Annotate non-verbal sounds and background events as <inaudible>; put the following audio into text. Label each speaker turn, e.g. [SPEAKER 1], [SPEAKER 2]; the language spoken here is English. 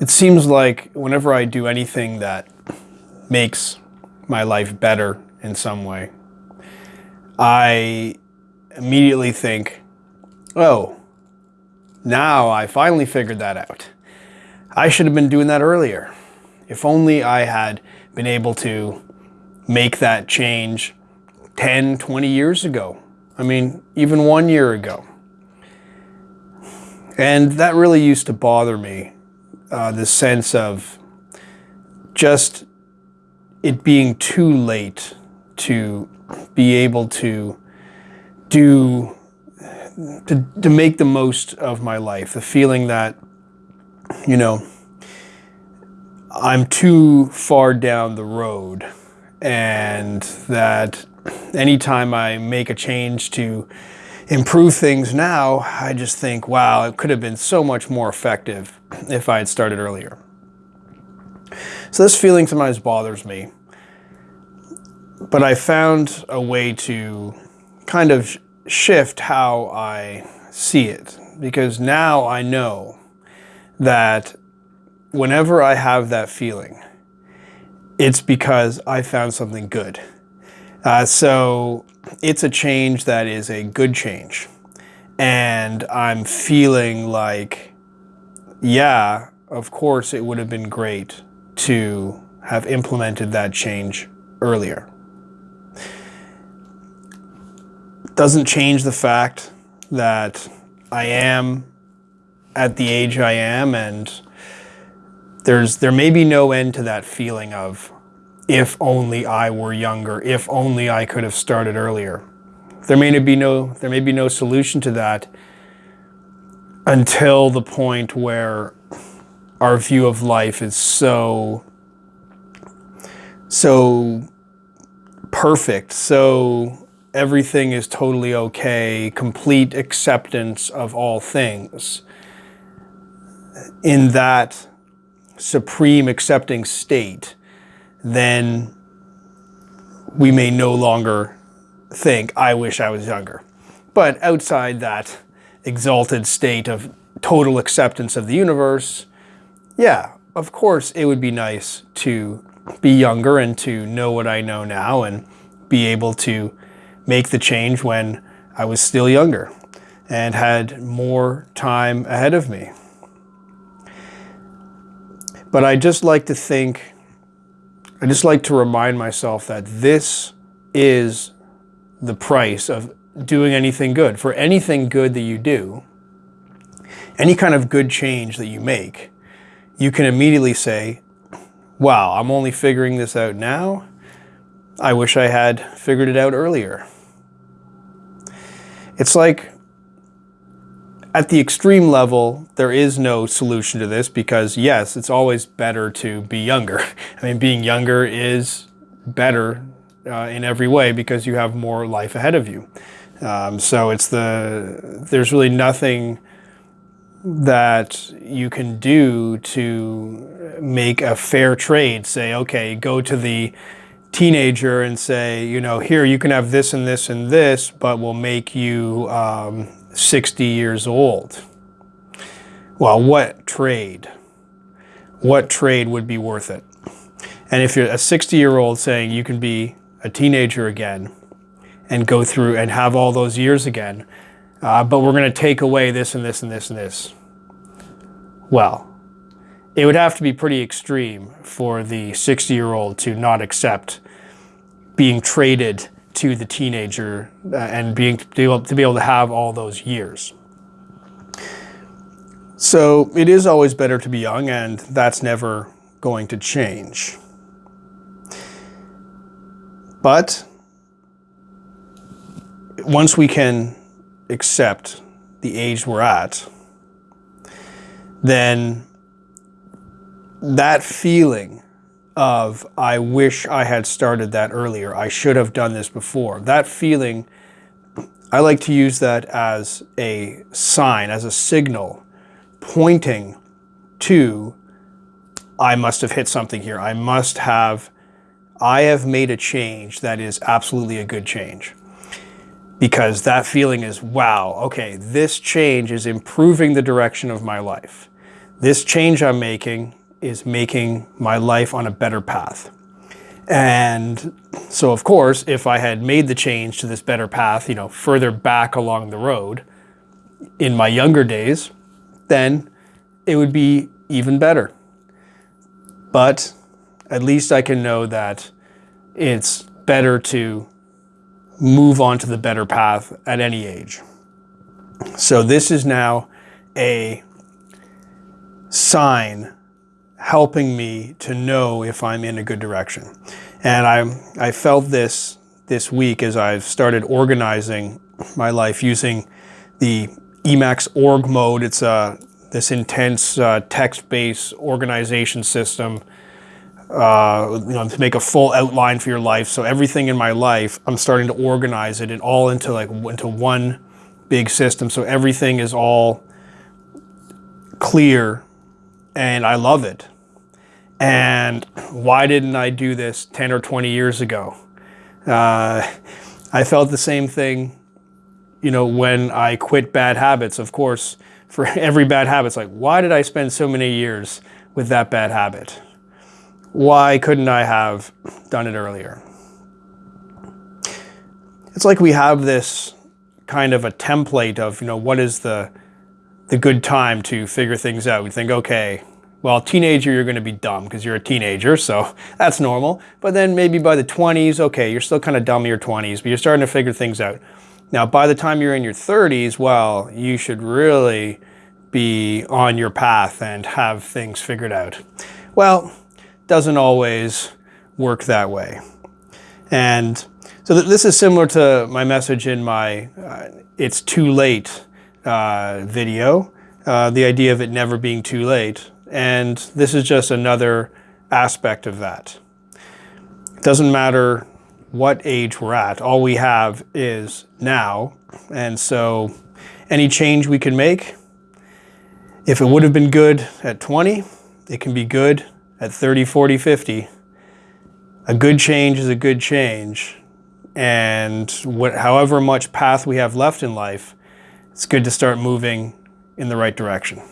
[SPEAKER 1] it seems like whenever I do anything that makes my life better in some way, I immediately think, oh, now I finally figured that out. I should have been doing that earlier. If only I had been able to make that change 10, 20 years ago. I mean, even one year ago. And that really used to bother me, uh, the sense of just it being too late to be able to do, to, to make the most of my life. The feeling that, you know, I'm too far down the road and that anytime I make a change to improve things now, I just think, wow, it could have been so much more effective if I had started earlier. So this feeling sometimes bothers me. But I found a way to kind of shift how I see it. Because now I know that whenever I have that feeling, it's because I found something good. Uh, so it's a change that is a good change. And I'm feeling like, yeah, of course it would have been great to have implemented that change earlier. Doesn't change the fact that I am at the age I am and there's there may be no end to that feeling of if only I were younger, if only I could have started earlier. There may be no there may be no solution to that until the point where our view of life is so so perfect, so everything is totally okay, complete acceptance of all things. In that supreme accepting state, then we may no longer think, I wish I was younger. But outside that exalted state of total acceptance of the universe, yeah, of course it would be nice to be younger and to know what I know now and be able to make the change when I was still younger and had more time ahead of me. But I just like to think, I just like to remind myself that this is the price of doing anything good. For anything good that you do, any kind of good change that you make, you can immediately say, wow, I'm only figuring this out now. I wish I had figured it out earlier. It's like at the extreme level, there is no solution to this because yes, it's always better to be younger. <laughs> I mean, being younger is better uh, in every way because you have more life ahead of you. Um, so it's the, there's really nothing that you can do to make a fair trade. Say, okay, go to the teenager and say, you know, here you can have this and this and this, but we'll make you um, 60 years old. Well, what trade? What trade would be worth it? And if you're a 60 year old saying you can be a teenager again and go through and have all those years again, uh, but we're going to take away this and this and this and this. Well, it would have to be pretty extreme for the 60 year old to not accept being traded to the teenager uh, and being to be, able, to be able to have all those years. So it is always better to be young and that's never going to change. But once we can accept the age we're at, then that feeling of, I wish I had started that earlier. I should have done this before. That feeling, I like to use that as a sign, as a signal, pointing to, I must have hit something here. I must have, I have made a change that is absolutely a good change. Because that feeling is, wow, okay, this change is improving the direction of my life. this change I'm making is making my life on a better path. And so, of course, if I had made the change to this better path, you know, further back along the road in my younger days, then it would be even better. But at least I can know that it's better to move on to the better path at any age. So this is now a sign helping me to know if I'm in a good direction. And I, I felt this this week as I've started organizing my life using the Emacs org mode. It's a, this intense uh, text-based organization system uh, you know, to make a full outline for your life. So everything in my life, I'm starting to organize it and all into like into one big system. So everything is all clear and I love it. And why didn't I do this 10 or 20 years ago? Uh, I felt the same thing, you know, when I quit bad habits. Of course, for <laughs> every bad habit, it's like, why did I spend so many years with that bad habit? why couldn't I have done it earlier? It's like we have this kind of a template of, you know, what is the, the good time to figure things out. We think, okay, well, teenager, you're going to be dumb because you're a teenager, so <laughs> that's normal. But then maybe by the 20s, okay, you're still kind of dumb in your 20s, but you're starting to figure things out. Now, by the time you're in your 30s, well, you should really be on your path and have things figured out. Well, doesn't always work that way. And so th this is similar to my message in my uh, It's Too Late uh, video, uh, the idea of it never being too late. And this is just another aspect of that. It doesn't matter what age we're at, all we have is now. And so any change we can make, if it would have been good at 20, it can be good at 30, 40, 50, a good change is a good change. And what, however much path we have left in life, it's good to start moving in the right direction.